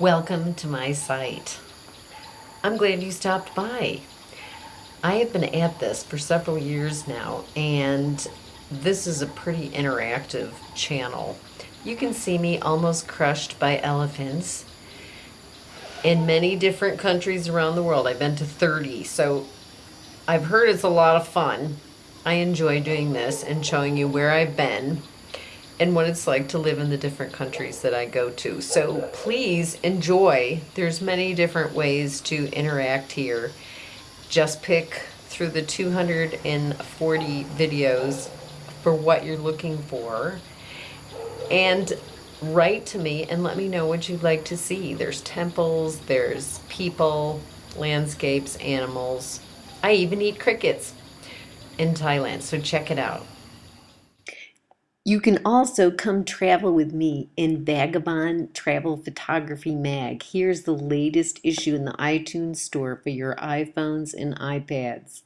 Welcome to my site. I'm glad you stopped by. I have been at this for several years now and this is a pretty interactive channel. You can see me almost crushed by elephants in many different countries around the world. I've been to 30, so I've heard it's a lot of fun. I enjoy doing this and showing you where I've been and what it's like to live in the different countries that I go to. So please enjoy. There's many different ways to interact here. Just pick through the 240 videos for what you're looking for and write to me and let me know what you'd like to see. There's temples, there's people, landscapes, animals. I even eat crickets in Thailand, so check it out. You can also come travel with me in Vagabond Travel Photography Mag. Here's the latest issue in the iTunes store for your iPhones and iPads.